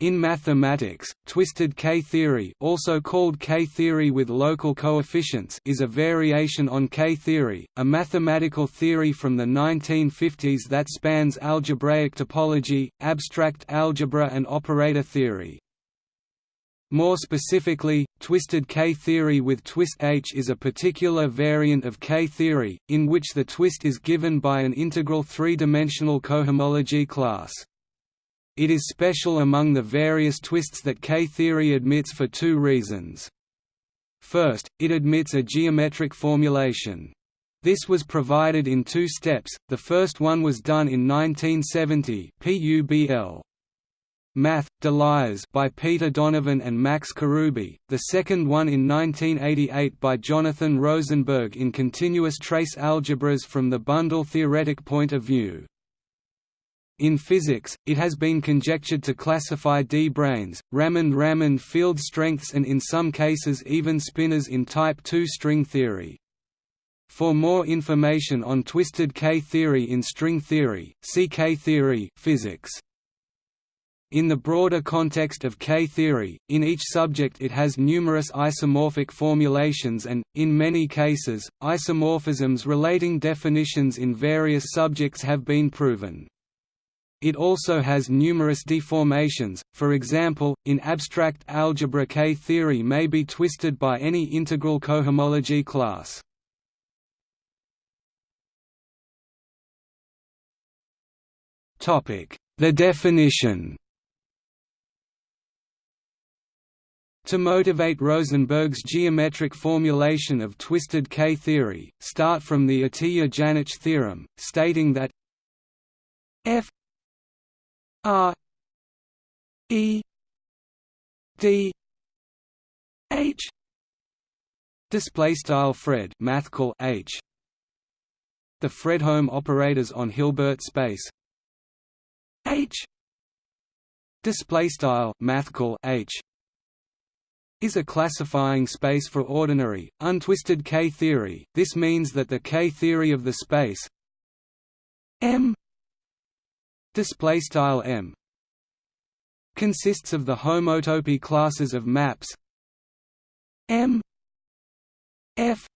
In mathematics, twisted K-theory also called K-theory with local coefficients is a variation on K-theory, a mathematical theory from the 1950s that spans algebraic topology, abstract algebra and operator theory. More specifically, twisted K-theory with twist H is a particular variant of K-theory, in which the twist is given by an integral three-dimensional cohomology class. It is special among the various twists that K-theory admits for two reasons. First, it admits a geometric formulation. This was provided in two steps, the first one was done in 1970 PUBL, Math, Delias by Peter Donovan and Max Karoubi, the second one in 1988 by Jonathan Rosenberg in continuous trace algebras from the bundle theoretic point of view. In physics, it has been conjectured to classify d-branes, Ramond-Ramond field strengths and in some cases even spinors in type II string theory. For more information on twisted K-theory in string theory, see K-theory physics. In the broader context of K-theory, in each subject it has numerous isomorphic formulations and, in many cases, isomorphisms relating definitions in various subjects have been proven. It also has numerous deformations, for example, in abstract algebra K-theory may be twisted by any integral cohomology class. The definition To motivate Rosenberg's geometric formulation of twisted K-theory, start from the Atiyah-Janich theorem, stating that f r e d h. Display style Fred mathcal h. The Fredholm operators on Hilbert space. H. Display style mathcal h. Is a classifying space for ordinary, untwisted K-theory. This means that the K-theory of the space M display style M consists of the homotopy classes of maps M F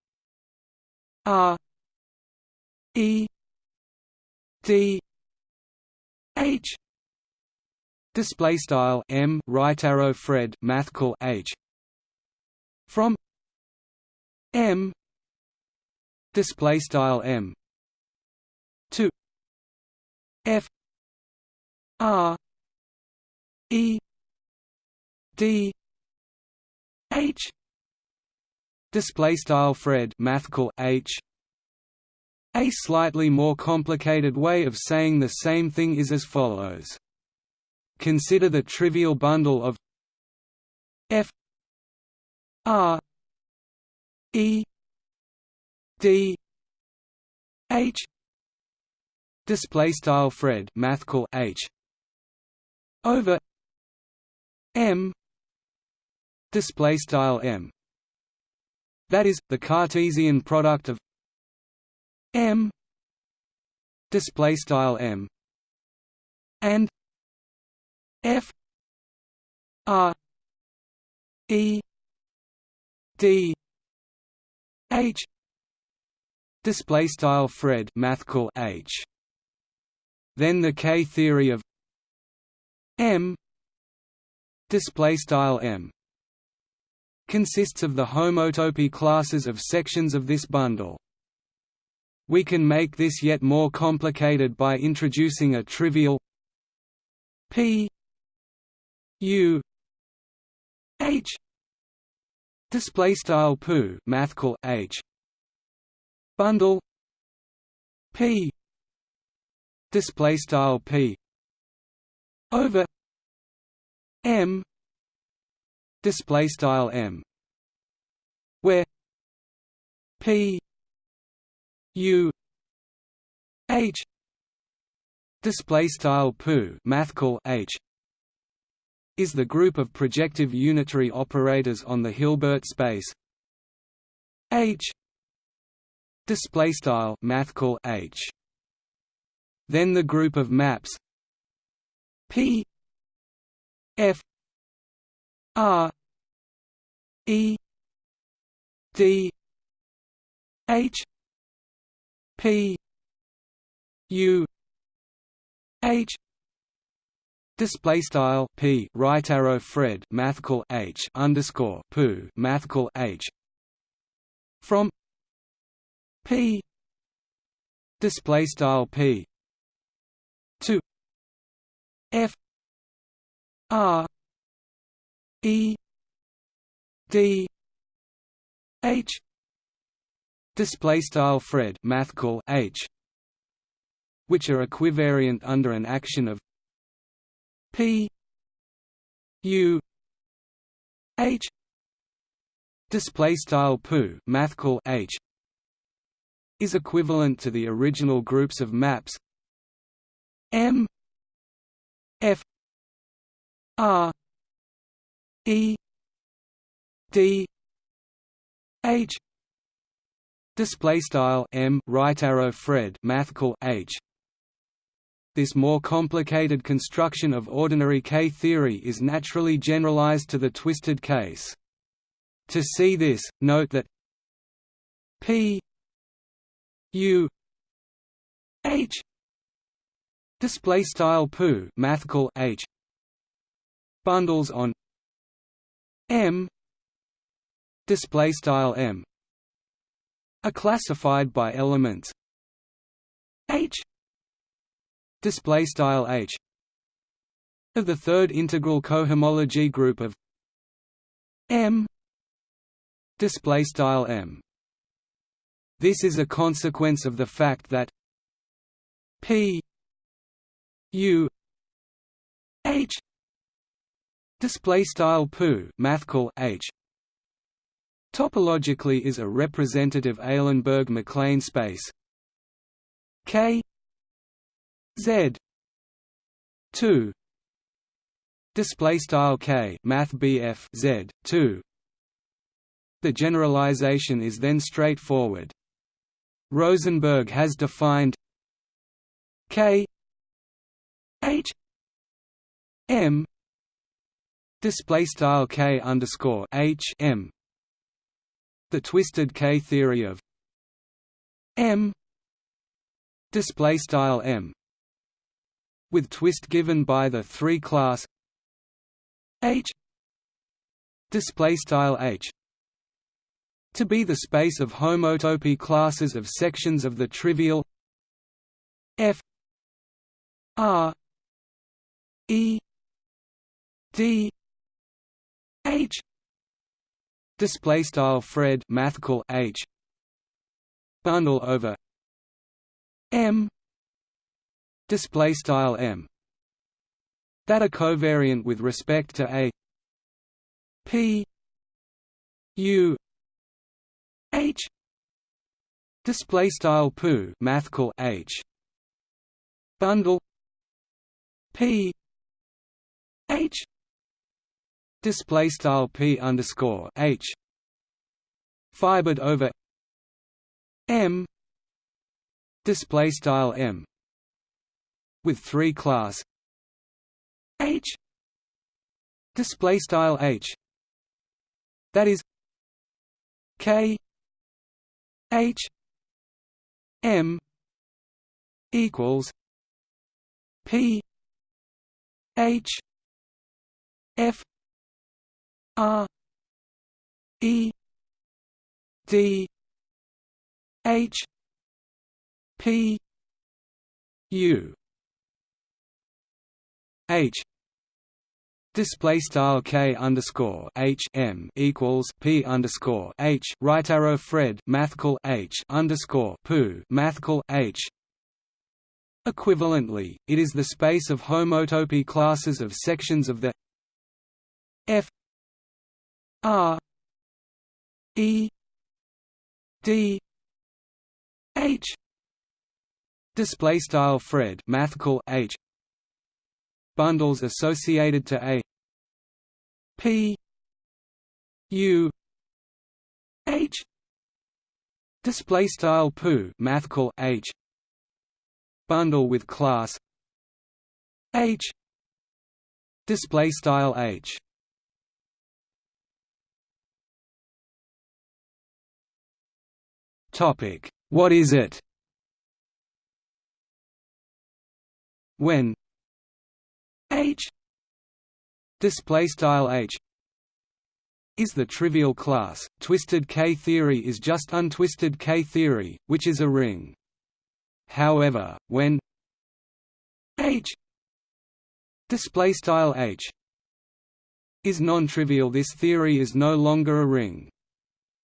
R E D H. Display style M right arrow Fred mathcal H. From M. Display style M. To F R E D H display style Fred mathcal H. A slightly more complicated way of saying the same thing is as follows. Consider the trivial bundle of F R E D H display style Fred mathcal H over M display style M. That is the Cartesian product of M display style M. And F R E D H display style Fred mathcal H. Then the K theory of M display style M consists of the homotopy classes of sections of this bundle. We can make this yet more complicated by introducing a trivial P U H display style poo mathcal h bundle p display style p over m display style m where p u h display style poo mathcal h is the group of projective unitary operators on the Hilbert space H display style mathcal H. Then the group of maps P F R E D H P U H Display style p right arrow Fred mathcal h underscore poo mathcal h from p display style p f r e d h display style Fred mathcal h which are equivariant under an action of P U H display style poo mathcal H is equivalent to the original groups of maps M F R E D H display style M right arrow Fred mathcal H this more complicated construction of ordinary K-theory is naturally generalized to the twisted case. To see this, note that P U H display style poo mathcal H bundles on M display style M are classified by elements H display style h of the third integral cohomology group of m display style m. This is a consequence of the fact that p u h display style poo mathcal h topologically is a representative Eilenberg-MacLane space K Z two display style K math BF Z two the generalization is then straightforward. Rosenberg has defined K M display style K underscore H M. The twisted K theory of M display style M with twist given by the three class H display style H to be the space of homotopy classes of sections of the trivial F R E D H display style Fred mathcal H bundle over M display style m that are covariant with respect to a p u h display style poo mathcal h bundle p h display style p underscore h fibered over m display style m with three class H display style H that is K H M equals P H F R E D H P U H display style k underscore h m equals p underscore h right arrow Fred mathcal h underscore poo mathcal h. Equivalently, it is the space of homotopy classes of sections of the f r e d h display style Fred mathcal h bundles associated to a p u h display style poo mathcal h bundle with class h display style h topic. What is it? When? H. Display style h. Is the trivial class. Twisted k theory is just untwisted k theory which is a ring. However when? H. Display style h. Is non-trivial. This theory is no longer a ring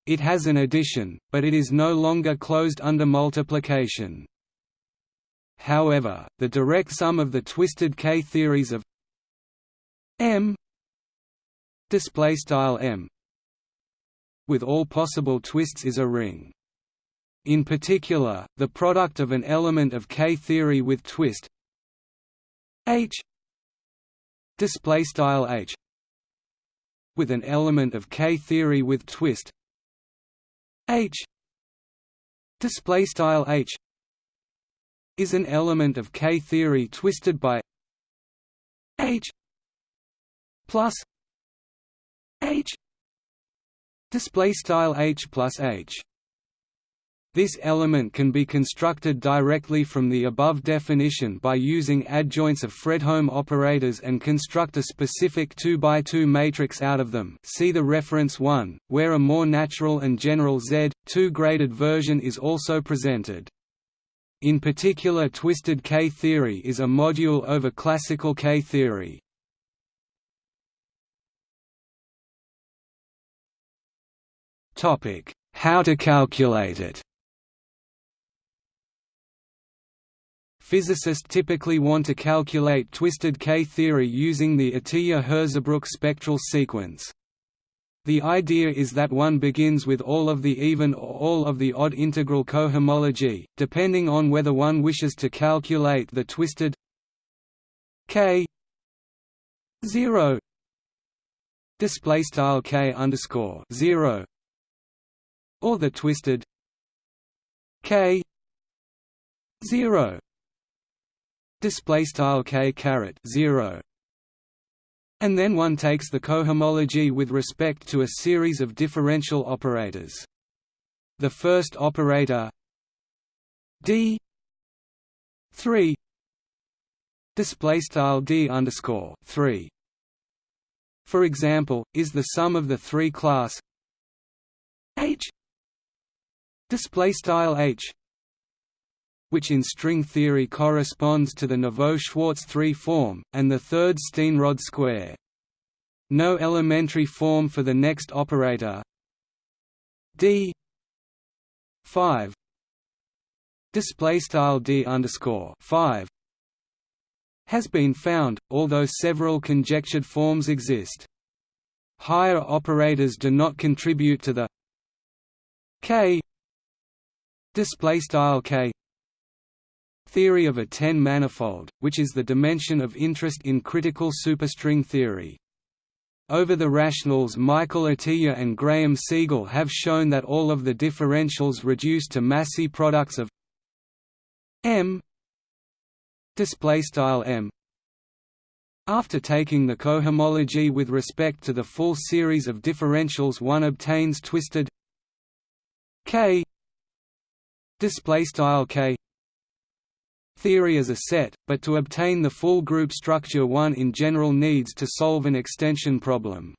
it has an addition but it is no longer closed under multiplication However, the direct sum of the twisted K theories of M display style M with all possible twists is a ring. In particular, the product of an element of K theory with twist H display style H with an element of K theory with twist H. Display style H is an element of K-theory twisted by H plus H. Display style H plus H this element can be constructed directly from the above definition by using adjoints of Fredholm operators and construct a specific 2 by 2 matrix out of them see the reference 1, where a more natural and general Z, 2-graded version is also presented. In particular twisted K-theory is a module over classical K-theory. How to calculate it Physicists typically want to calculate twisted K-theory using the Atiyah-Hirzebruch spectral sequence. The idea is that one begins with all of the even or all of the odd integral cohomology, depending on whether one wishes to calculate the twisted k 0 display style k underscore 0 or the twisted k 0 display style k caret 0 and then one takes the cohomology with respect to a series of differential operators. The first operator d 3 display style d underscore 3 for example is the sum of the three class h display style h which in string theory corresponds to the Neveu-Schwarz 3 form, and the third Steenrod square. No elementary form for the next operator d 5 display style d underscore 5 has been found, although several conjectured forms exist. Higher operators do not contribute to the k display style k theory of a ten-manifold, which is the dimension of interest in critical superstring theory. Over the rationals Michael Atiyah and Graeme Segal have shown that all of the differentials reduce to Massey products of m m after taking the cohomology with respect to the full series of differentials one obtains twisted k k theory as a set, but to obtain the full group structure one in general needs to solve an extension problem.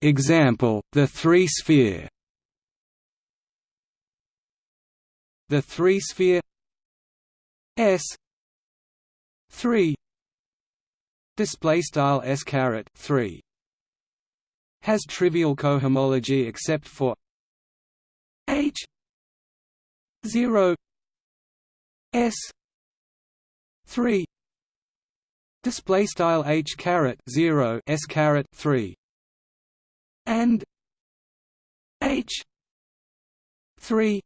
Example, the three-sphere The three-sphere S 3 display style S caret 3 has trivial cohomology except for H zero S three display style H caret zero S caret three and H three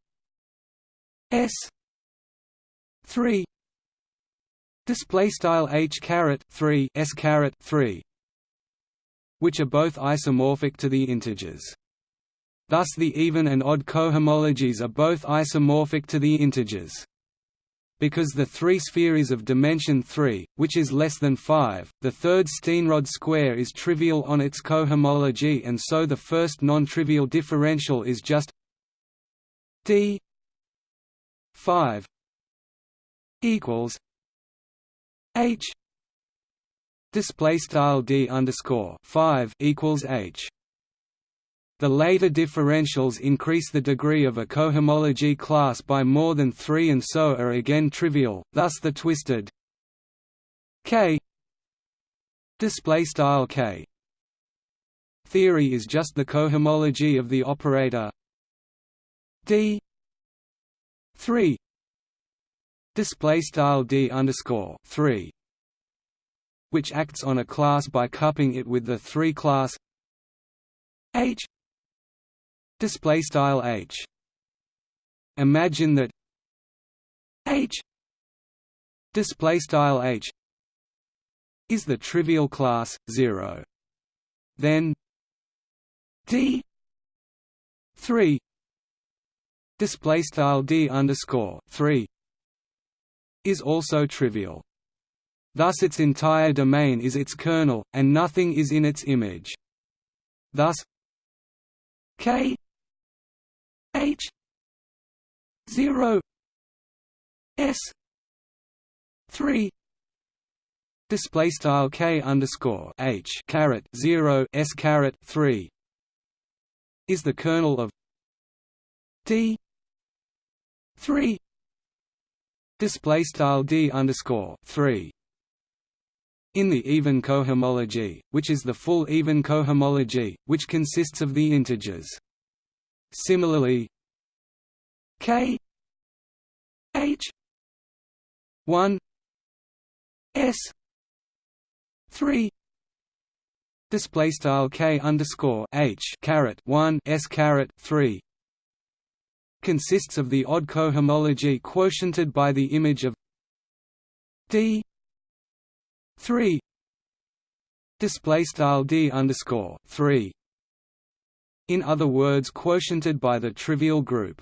S three display style H caret three S caret three which are both isomorphic to the integers Thus the even and odd cohomologies are both isomorphic to the integers. because the three-sphere is of dimension 3, which is less than 5, the third Steenrod square is trivial on its cohomology and so the first non-trivial differential is just d 5 equals h display style d underscore 5 equals h the later differentials increase the degree of a cohomology class by more than 3 and so are again trivial, thus the twisted k k theory is just the cohomology of the operator d 3 display style d underscore 3 which acts on a class by cupping it with the 3 class h display style h. Imagine that h display style h is the trivial class 0 then d 3 display style d underscore 3 is also trivial. Thus its entire domain is its kernel and nothing is in its image. Thus k H zero S three display style k underscore h caret zero s caret three is the kernel of d three display style d underscore three in the even cohomology, which is the full even cohomology, which consists of the integers Similarly, K H one S three display style K underscore H caret one S caret three consists of the odd cohomology quotiented by the image of D three display style D underscore three in other words quotiented by the trivial group.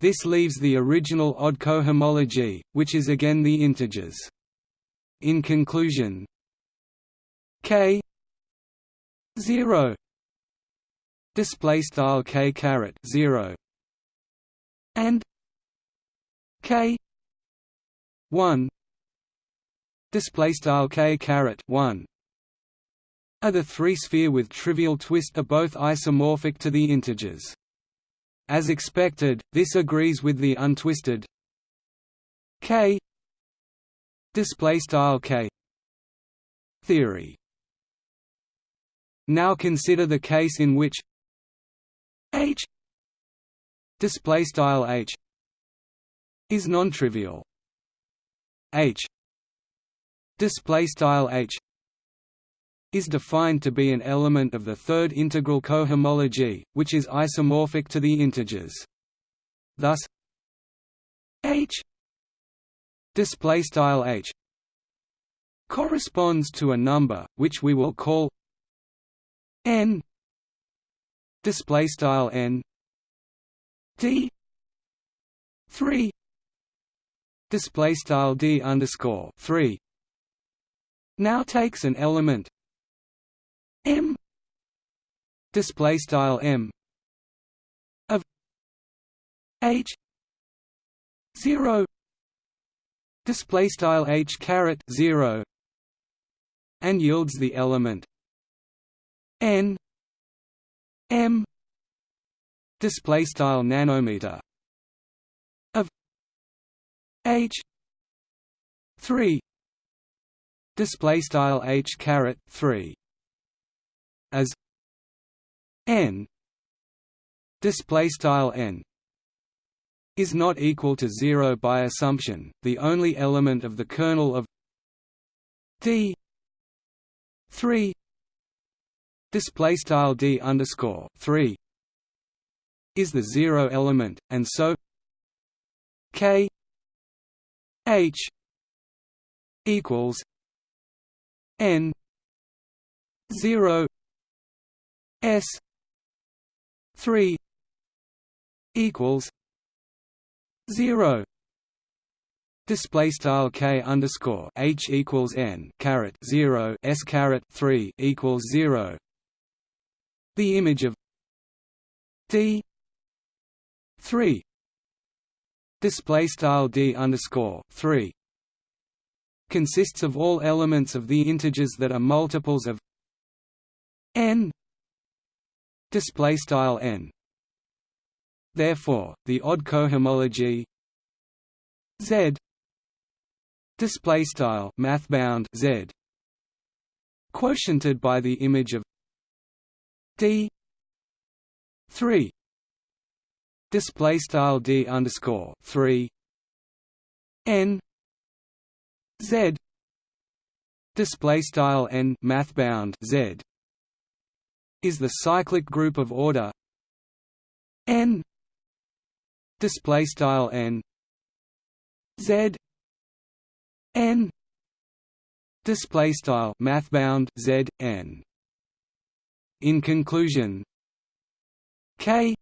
This leaves the original odd cohomology, which is again the integers. In conclusion, k 0 display style k caret 0 and k 1 display style k caret 1 are the three-sphere with trivial twist are both isomorphic to the integers. As expected, this agrees with the untwisted k k theory. Now consider the case in which h display style h is non-trivial. h display style h is defined to be an element of the third integral cohomology, which is isomorphic to the integers. Thus, h display style h corresponds to a number which we will call n display style n d 3 display style d underscore 3 now takes an element m. Display style m. Of h. 0 display style h caret 0 and yields the element n. M. Display style nanometer. Of h. 3 display style h caret 3 as n display style n is not equal to 0 by assumption. The only element of the kernel of d 3 display style d underscore 3 is the zero element and so k h equals n 0 S three equals zero. Display style k underscore h equals n caret 0 s caret 3 equals 0 the image of d 3 display style d underscore 3 consists of all elements of the integers that are multiples of n display style n. Therefore the odd cohomology z display style mathbound z quotiented by the image of d 3 display style d underscore 3 n z display style n mathbound z is the cyclic group of order. N. Display style n. Z. N. Display style mathbound z n. In conclusion k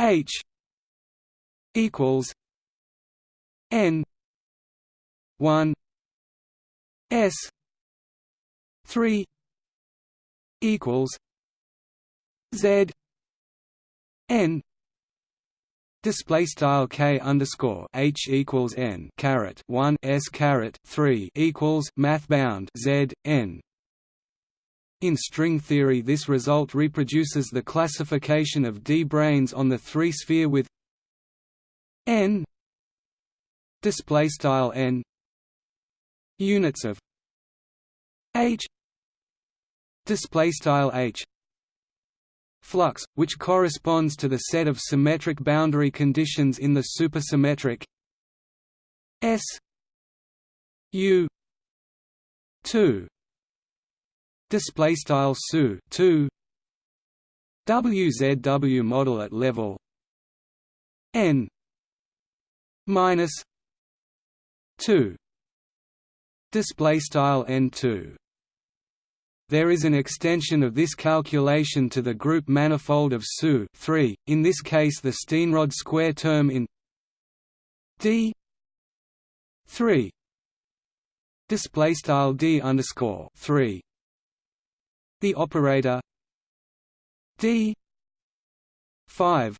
h equals n 1 s 3 equals z n Display style k underscore h equals n caret one s caret three equals math bound z n. In string theory, this result reproduces the classification of d-branes on the three-sphere with n display style n units of h display style h flux, which corresponds to the set of symmetric boundary conditions in the supersymmetric S U two display style SU two WZW model at level N minus two display style N two there is an extension of this calculation to the group manifold of SU 3, in this case the Steenrod square term in D 3 display style D underscore 3 the operator D 5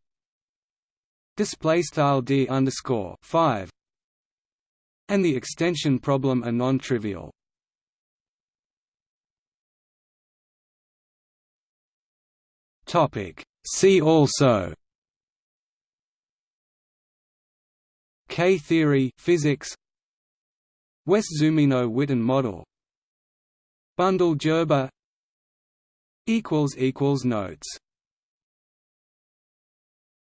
display style D underscore 5 and the extension problem are non-trivial Topic. See also K-theory physics Wess-Zumino-Witten model Bundle-Gerber notes